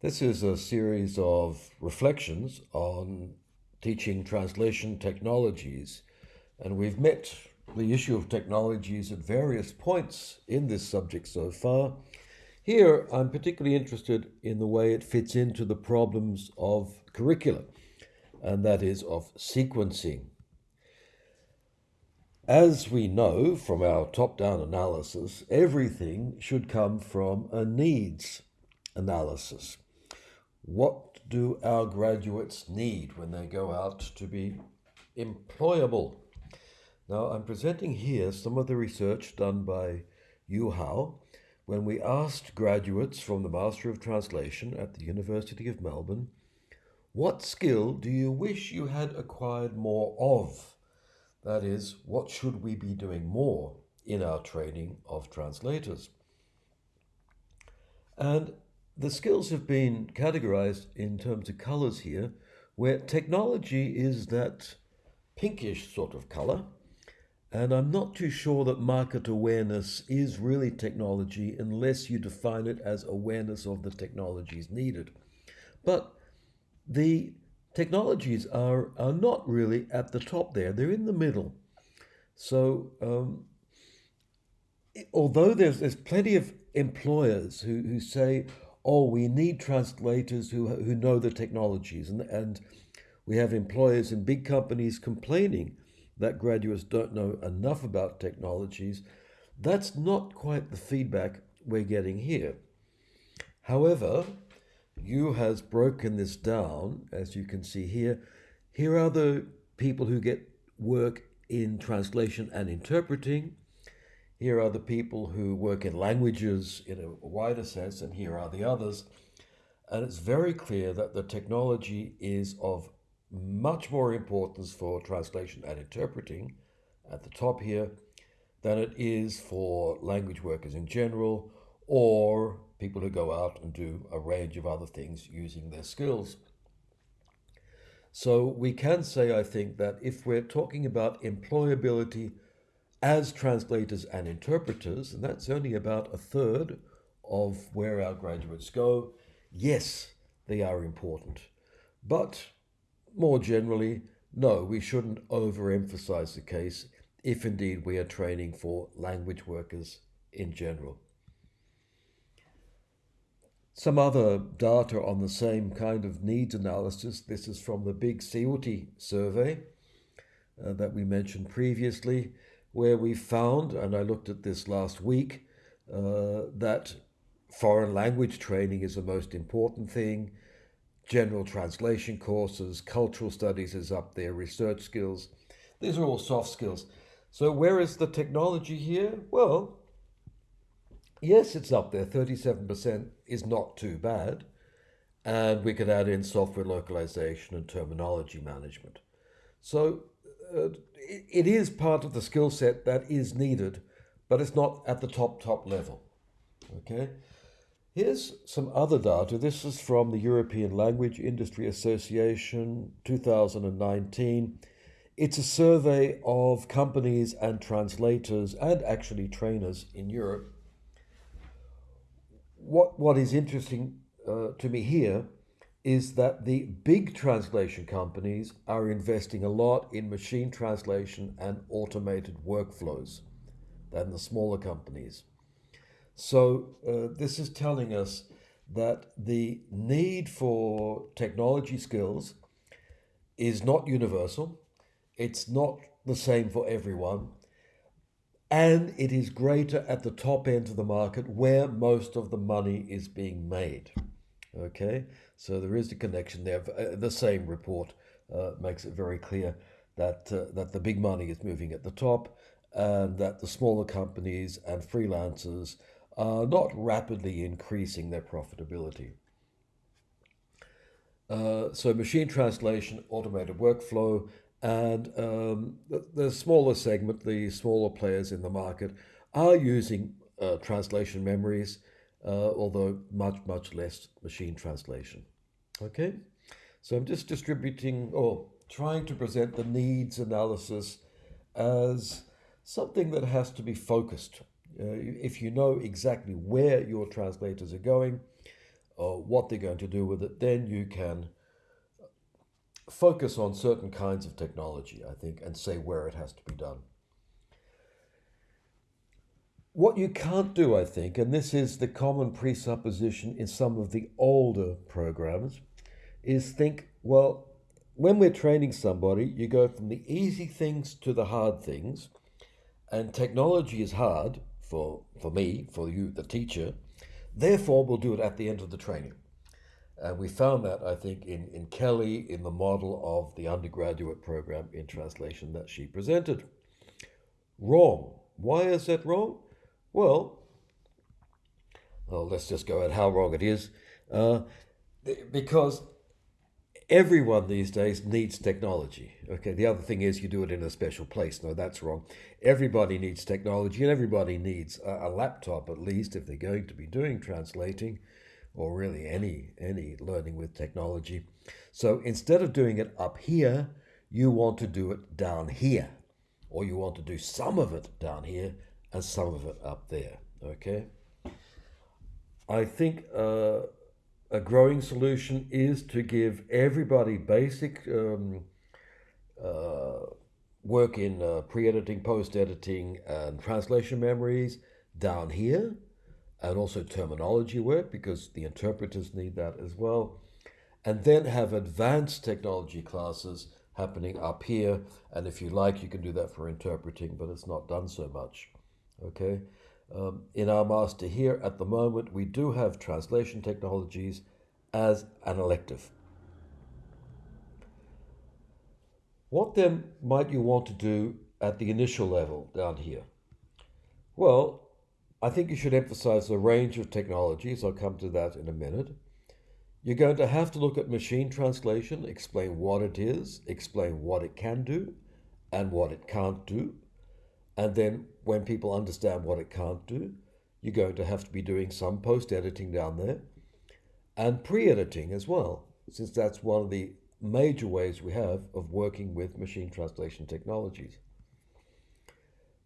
This is a series of reflections on teaching translation technologies, and we've met the issue of technologies at various points in this subject so far. Here, I'm particularly interested in the way it fits into the problems of curricula, and that is of sequencing. As we know from our top down analysis, everything should come from a needs analysis. What do our graduates need when they go out to be employable? Now, I'm presenting here some of the research done by Yu Hao when we asked graduates from the Master of Translation at the University of Melbourne, what skill do you wish you had acquired more of? That is, what should we be doing more in our training of translators? And the skills have been categorized in terms of colors here, where technology is that pinkish sort of color. And I'm not too sure that market awareness is really technology unless you define it as awareness of the technologies needed. But the technologies are, are not really at the top there, they're in the middle. So, um, although there's, there's plenty of employers who, who say, oh, we need translators who, who know the technologies, and, and we have employers in big companies complaining that graduates don't know enough about technologies, that's not quite the feedback we're getting here. However, Yu has broken this down, as you can see here. Here are the people who get work in translation and interpreting. Here are the people who work in languages in a wider sense, and here are the others. And it's very clear that the technology is of much more importance for translation and interpreting at the top here than it is for language workers in general or people who go out and do a range of other things using their skills. So we can say, I think, that if we're talking about employability as translators and interpreters, and that's only about a third of where our graduates go, yes, they are important. But more generally, no, we shouldn't overemphasize the case if indeed we are training for language workers in general. Some other data on the same kind of needs analysis. This is from the Big CEOTI survey uh, that we mentioned previously, where we found, and I looked at this last week, uh, that foreign language training is the most important thing. General translation courses, cultural studies is up there, research skills. These are all soft skills. So, where is the technology here? Well, yes, it's up there. 37% is not too bad. And we could add in software localization and terminology management. So uh, it, is part of the skill set that is needed, but it's not at the top, top level. Okay. Here's some other data. This is from the European Language Industry Association 2019. It's a survey of companies and translators and actually trainers in Europe what, what is interesting uh, to me here is that the big translation companies are investing a lot in machine translation and automated workflows than the smaller companies. So, uh, this is telling us that the need for technology skills is not universal, it's not the same for everyone, and it is greater at the top end of the market where most of the money is being made. Okay, so there is a connection there. Uh, the same report uh, makes it very clear that uh, that the big money is moving at the top, and that the smaller companies and freelancers are not rapidly increasing their profitability. Uh, so machine translation, automated workflow, and um, the, the, smaller segment, the smaller players in the market, are using uh, translation memories, uh, although much, much less machine translation. Okay, so I'm just distributing or trying to present the needs analysis as something that has to be focused. Uh, if you know exactly where your translators are going, or what they're going to do with it, then you can focus on certain kinds of technology, I think, and say where it has to be done. What you can't do, I think, and this is the common presupposition in some of the older programs, is think, well, when we're training somebody, you go from the easy things to the hard things, and technology is hard for, for me, for you, the teacher, therefore we'll do it at the end of the training. And we found that, I think, in, in Kelly, in the model of the undergraduate program in translation that she presented. Wrong. Why is that wrong? Well, well, let's just go at how wrong it is. Uh, because everyone these days needs technology. Okay, the other thing is you do it in a special place. No, that's wrong. Everybody needs technology, and everybody needs a, a laptop at least if they're going to be doing translating, or really any any learning with technology. So instead of doing it up here, you want to do it down here, or you want to do some of it down here and some of it up there. Okay. I think uh, a growing solution is to give everybody basic um, uh, work in uh, pre-editing, post-editing, and translation memories down here, and also terminology work because the interpreters need that as well, and then have advanced technology classes happening up here. And if you like, you can do that for interpreting, but it's not done so much. Okay. Um, in our master here at the moment, we do have translation technologies as an elective. What then might you want to do at the initial level down here? Well, I think you should emphasize the range of technologies. I'll come to that in a minute. You're going to have to look at machine translation, explain what it is, explain what it can do, and what it can't do. And then when people understand what it can't do, you're going to have to be doing some post editing down there and pre editing as well, since that's one of the major ways we have of working with machine translation technologies.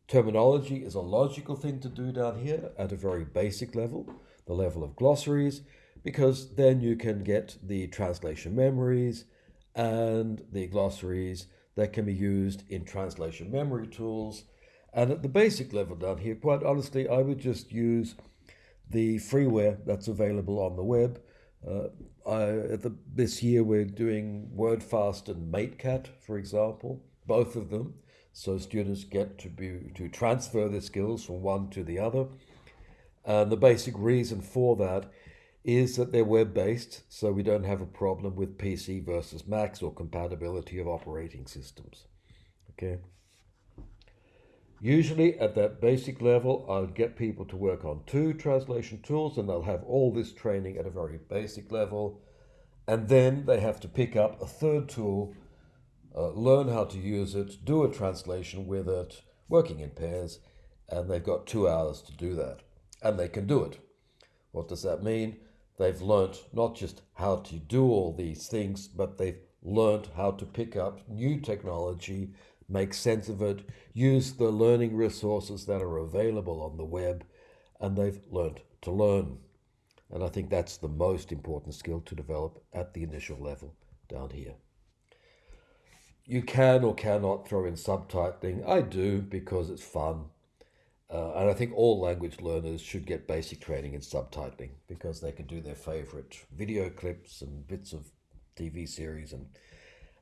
Terminology is a logical thing to do down here at a very basic level, the level of glossaries, because then you can get the translation memories and the glossaries that can be used in translation memory tools and at the basic level down here, quite honestly, I would just use the freeware that's available on the web. Uh, I, the, this year we're doing WordFast and MateCat, for example, both of them. So students get to be to transfer their skills from one to the other. And the basic reason for that is that they're web-based, so we don't have a problem with PC versus Macs or compatibility of operating systems. Okay. Usually at that basic level, I'll get people to work on two translation tools and they'll have all this training at a very basic level. And then they have to pick up a third tool, uh, learn how to use it, do a translation with it, working in pairs, and they've got two hours to do that. And they can do it. What does that mean? They've learnt not just how to do all these things, but they've learned how to pick up new technology make sense of it, use the learning resources that are available on the web, and they've learned to learn. And I think that's the most important skill to develop at the initial level down here. You can or cannot throw in subtitling. I do because it's fun. Uh, and I think all language learners should get basic training in subtitling because they can do their favorite video clips and bits of TV series and,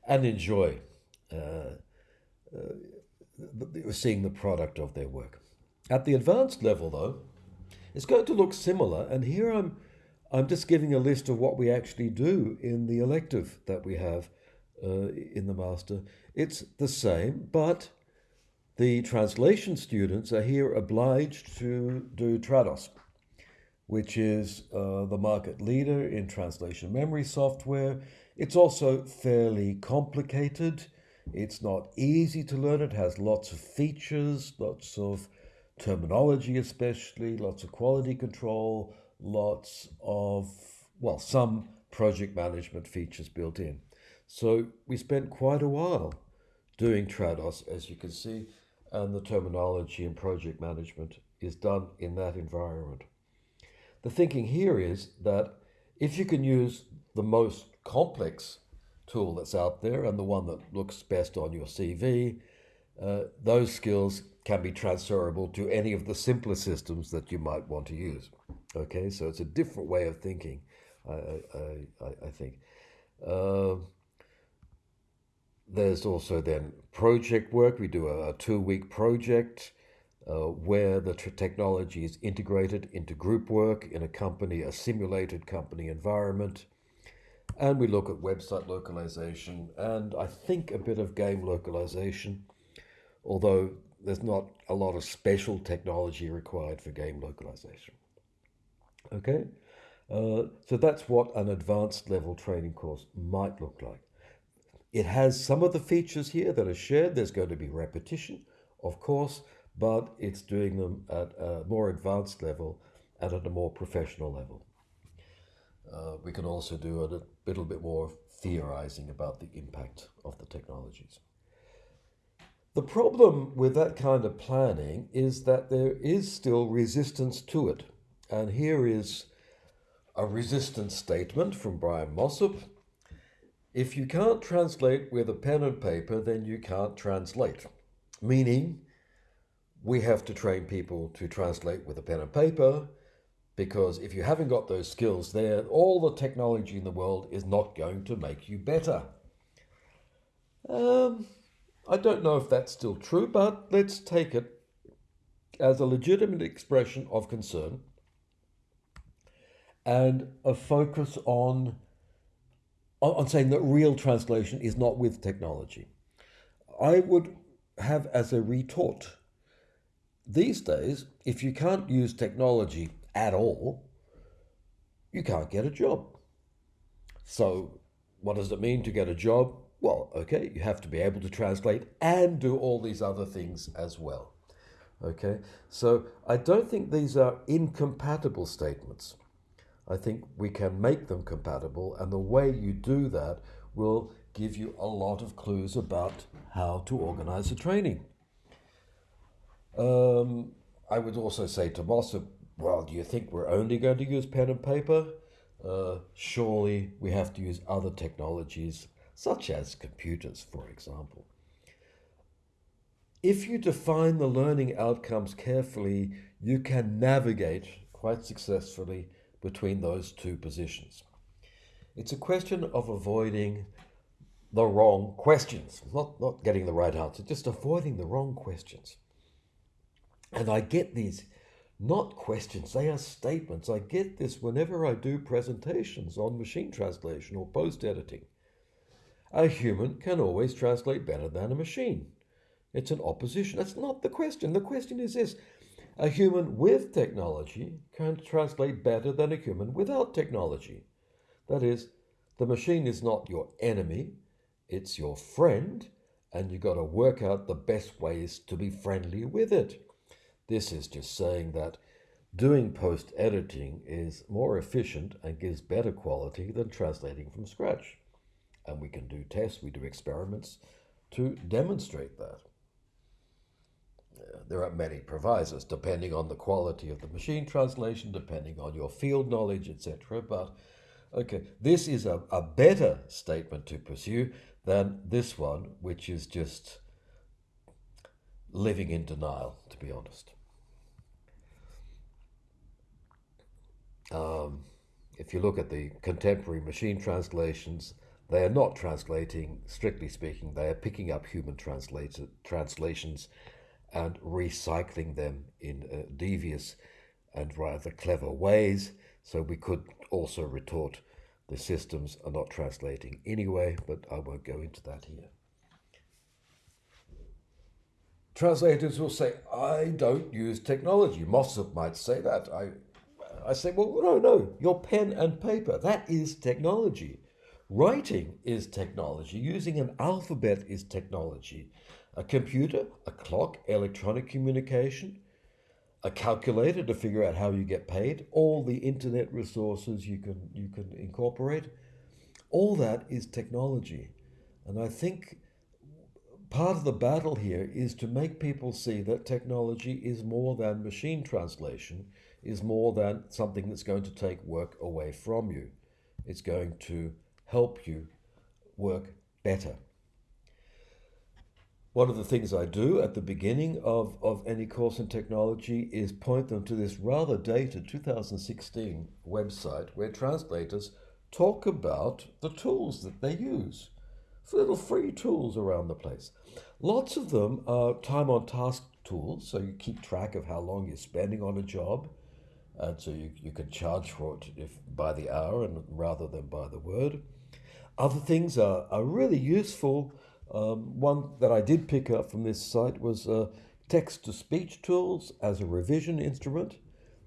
and enjoy. Uh, uh, seeing the product of their work. At the advanced level, though, it's going to look similar. And here I'm, I'm just giving a list of what we actually do in the elective that we have uh, in the master. It's the same, but the translation students are here obliged to do Trados, which is uh, the market leader in translation memory software. It's also fairly complicated. It's not easy to learn. It has lots of features, lots of terminology, especially, lots of quality control, lots of, well, some project management features built in. So we spent quite a while doing Trados, as you can see, and the terminology and project management is done in that environment. The thinking here is that if you can use the most complex tool that's out there and the one that looks best on your CV, uh, those skills can be transferable to any of the simpler systems that you might want to use. Okay, so it's a different way of thinking, I, I, I, I think. Uh, there's also then project work. We do a, a two week project uh, where the technology is integrated into group work in a company, a simulated company environment. And we look at website localization and I think a bit of game localization, although there's not a lot of special technology required for game localization. Okay, uh, so that's what an advanced level training course might look like. It has some of the features here that are shared. There's going to be repetition, of course, but it's doing them at a more advanced level and at a more professional level. Uh, we can also do a little bit more theorizing about the impact of the technologies. The problem with that kind of planning is that there is still resistance to it. And here is a resistance statement from Brian Mossop. If you can't translate with a pen and paper, then you can't translate. Meaning, we have to train people to translate with a pen and paper because if you haven't got those skills there, all the technology in the world is not going to make you better. Um, I don't know if that's still true, but let's take it as a legitimate expression of concern and a focus on, on saying that real translation is not with technology. I would have as a retort these days, if you can't use technology at all, you can't get a job. So, what does it mean to get a job? Well, okay, you have to be able to translate and do all these other things as well. Okay, so I don't think these are incompatible statements. I think we can make them compatible, and the way you do that will give you a lot of clues about how to organize a training. Um, I would also say to Mossop, well, do you think we're only going to use pen and paper? Uh, surely we have to use other technologies, such as computers, for example. If you define the learning outcomes carefully, you can navigate quite successfully between those two positions. It's a question of avoiding the wrong questions, not, not getting the right answer, just avoiding the wrong questions. And I get these not questions, they are statements. I get this whenever I do presentations on machine translation or post editing. A human can always translate better than a machine. It's an opposition. That's not the question. The question is this a human with technology can translate better than a human without technology. That is, the machine is not your enemy, it's your friend, and you've got to work out the best ways to be friendly with it. This is just saying that doing post editing is more efficient and gives better quality than translating from scratch. And we can do tests, we do experiments to demonstrate that. There are many provisos depending on the quality of the machine translation, depending on your field knowledge, etc. But okay, this is a, a better statement to pursue than this one, which is just living in denial, to be honest. Um, if you look at the contemporary machine translations, they are not translating, strictly speaking, they are picking up human translations and recycling them in uh, devious and rather clever ways. So we could also retort the systems are not translating anyway, but I won't go into that here. Translators will say, I don't use technology. Mossop might say that. I I say, well, no, no, your pen and paper, that is technology. Writing is technology. Using an alphabet is technology. A computer, a clock, electronic communication, a calculator to figure out how you get paid, all the internet resources you can you can incorporate. All that is technology. And I think part of the battle here is to make people see that technology is more than machine translation is more than something that's going to take work away from you. It's going to help you work better. One of the things I do at the beginning of, of any course in technology is point them to this rather dated 2016 website where translators talk about the tools that they use. Little free tools around the place. Lots of them are time on task tools, so you keep track of how long you're spending on a job, and so you, you can charge for it if by the hour and rather than by the word. Other things are, are really useful. Um, one that I did pick up from this site was uh, text to speech tools as a revision instrument.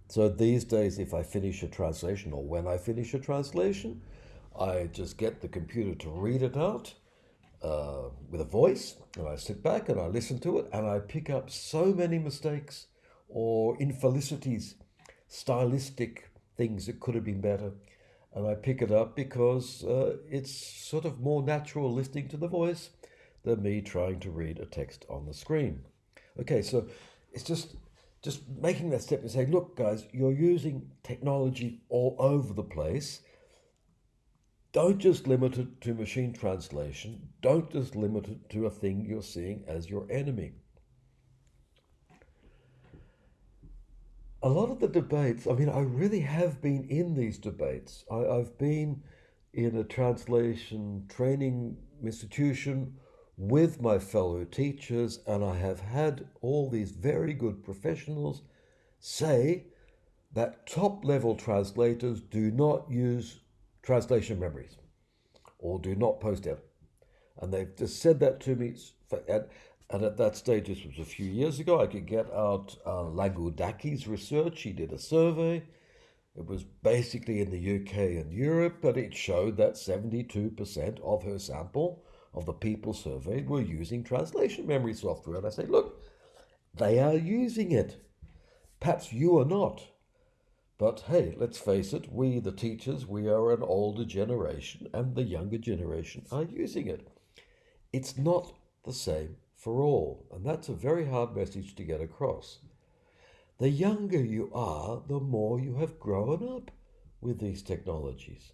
So these days, if I finish a translation or when I finish a translation, I just get the computer to read it out uh, with a voice, and I sit back and I listen to it, and I pick up so many mistakes or infelicities, stylistic things that could have been better. And I pick it up because uh, it's sort of more natural listening to the voice than me trying to read a text on the screen. Okay, so it's just just making that step and saying, look, guys, you're using technology all over the place. Don't just limit it to machine translation. Don't just limit it to a thing you're seeing as your enemy. A lot of the debates, I mean, I really have been in these debates. I, I've been in a translation training institution with my fellow teachers, and I have had all these very good professionals say that top level translators do not use translation memories or do not post it. And they've just said that to me. And, and at that stage, this was a few years ago, I could get out uh, Lagoudaki's research. He did a survey. It was basically in the UK and Europe, but it showed that 72% of her sample of the people surveyed were using translation memory software. And I say, look, they are using it. Perhaps you are not. But hey, let's face it, we, the teachers, we are an older generation, and the younger generation are using it. It's not the same for all, and that's a very hard message to get across. The younger you are, the more you have grown up with these technologies.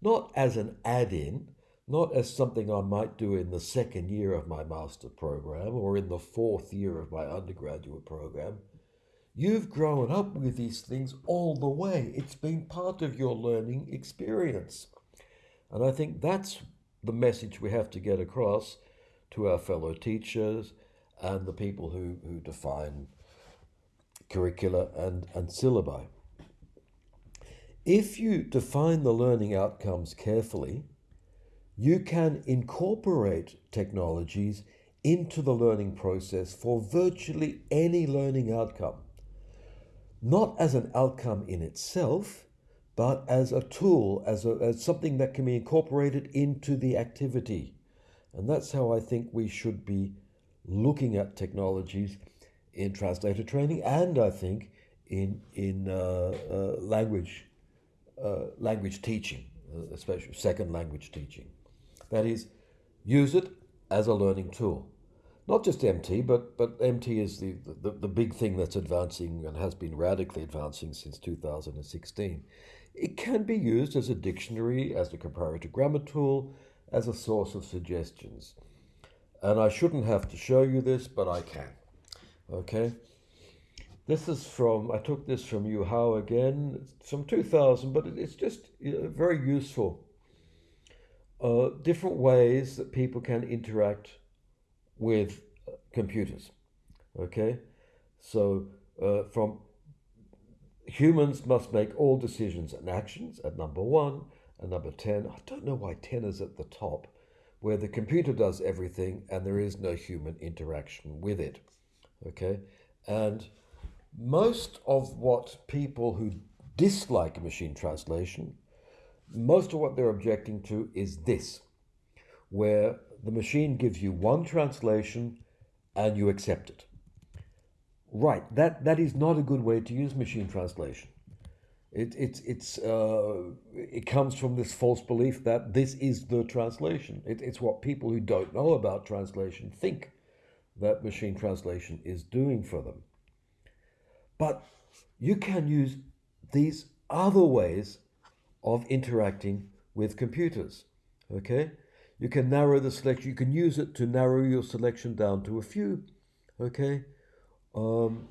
Not as an add in, not as something I might do in the second year of my master program or in the fourth year of my undergraduate program You've grown up with these things all the way. It's been part of your learning experience. And I think that's the message we have to get across to our fellow teachers and the people who, who define curricula and, and syllabi. If you define the learning outcomes carefully, you can incorporate technologies into the learning process for virtually any learning outcome not as an outcome in itself, but as a tool, as, a, as something that can be incorporated into the activity. And that's how I think we should be looking at technologies in translator training and I think in, in uh, uh, language, uh, language teaching, uh, especially second language teaching. That is, use it as a learning tool not just MT, but, but MT is the, the, the big thing that's advancing and has been radically advancing since 2016. It can be used as a dictionary, as a comparative grammar tool, as a source of suggestions. And I shouldn't have to show you this, but I can. Okay? This is from, I took this from Yu Hao again, it's from 2000, but it's just very useful. Uh, different ways that people can interact with computers. Okay, so uh, from humans must make all decisions and actions at number one and number 10. I don't know why 10 is at the top, where the computer does everything and there is no human interaction with it. Okay, and most of what people who dislike machine translation, most of what they're objecting to is this, where the machine gives you one translation and you accept it. Right, that, that is not a good way to use machine translation. It, it, it's, uh, it comes from this false belief that this is the translation. It, it's what people who don't know about translation think that machine translation is doing for them. But you can use these other ways of interacting with computers. Okay? You can narrow the selection, you can use it to narrow your selection down to a few. Okay? Um,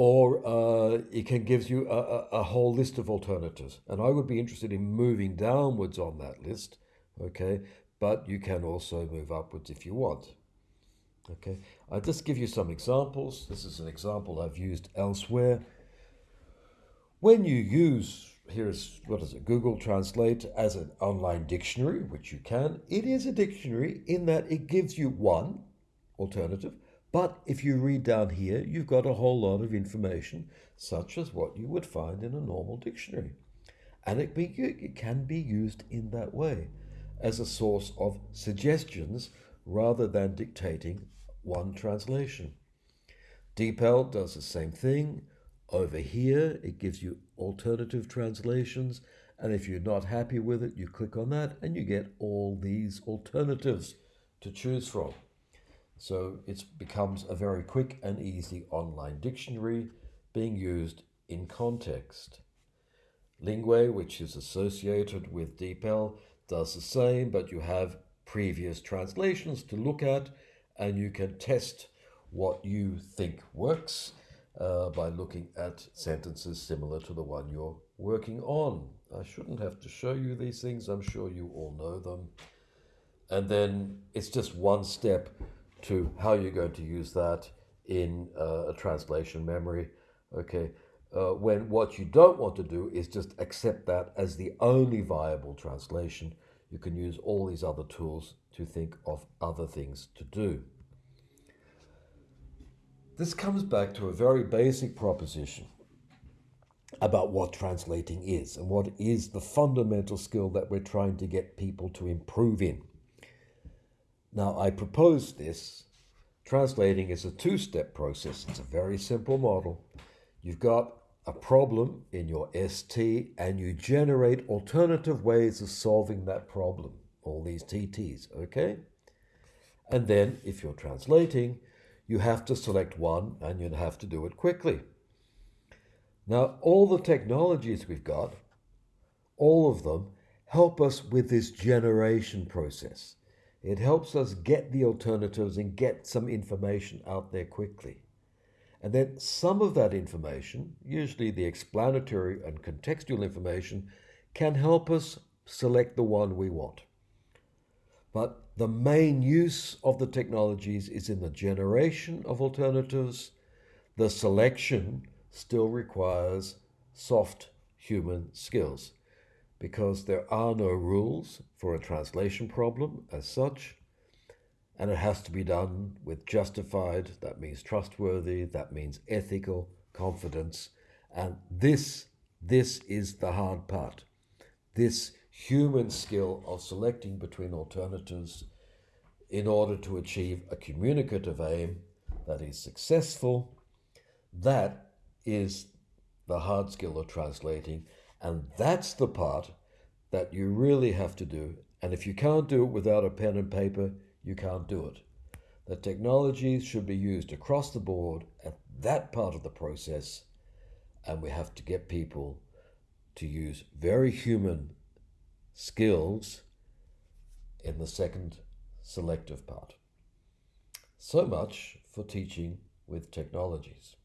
or uh, it can give you a, a, whole list of alternatives. And I would be interested in moving downwards on that list, okay? But you can also move upwards if you want. Okay, I'll just give you some examples. This is an example I've used elsewhere. When you use, here's, what is it, Google Translate as an online dictionary, which you can, it is a dictionary in that it gives you one alternative, but if you read down here, you've got a whole lot of information, such as what you would find in a normal dictionary. And it, be, it can be used in that way, as a source of suggestions rather than dictating one translation. DeepL does the same thing. Over here, it gives you alternative translations. And if you're not happy with it, you click on that and you get all these alternatives to choose from. So it becomes a very quick and easy online dictionary being used in context. Linguee, which is associated with DeepL, does the same, but you have previous translations to look at and you can test what you think works uh, by looking at sentences similar to the one you're working on. I shouldn't have to show you these things, I'm sure you all know them. And then it's just one step to how you're going to use that in uh, a translation memory. Okay, uh, when what you don't want to do is just accept that as the only viable translation, you can use all these other tools to think of other things to do. This comes back to a very basic proposition about what translating is and what is the fundamental skill that we're trying to get people to improve in. Now, I propose this. Translating is a two step process, it's a very simple model. You've got a problem in your ST and you generate alternative ways of solving that problem, all these TTs, okay? And then, if you're translating, you have to select one and you'd have to do it quickly. Now, all the technologies we've got, all of them, help us with this generation process. It helps us get the alternatives and get some information out there quickly. And then some of that information, usually the explanatory and contextual information, can help us select the one we want. But the main use of the technologies is in the generation of alternatives. The selection still requires soft human skills because there are no rules for a translation problem as such, and it has to be done with justified, that means trustworthy, that means ethical confidence, and this, this is the hard part. This human skill of selecting between alternatives in order to achieve a communicative aim that is successful, that is the hard skill of translating and that's the part that you really have to do. And if you can't do it without a pen and paper, you can't do it. The technologies should be used across the board at that part of the process. And we have to get people to use very human skills in the second selective part. So much for teaching with technologies.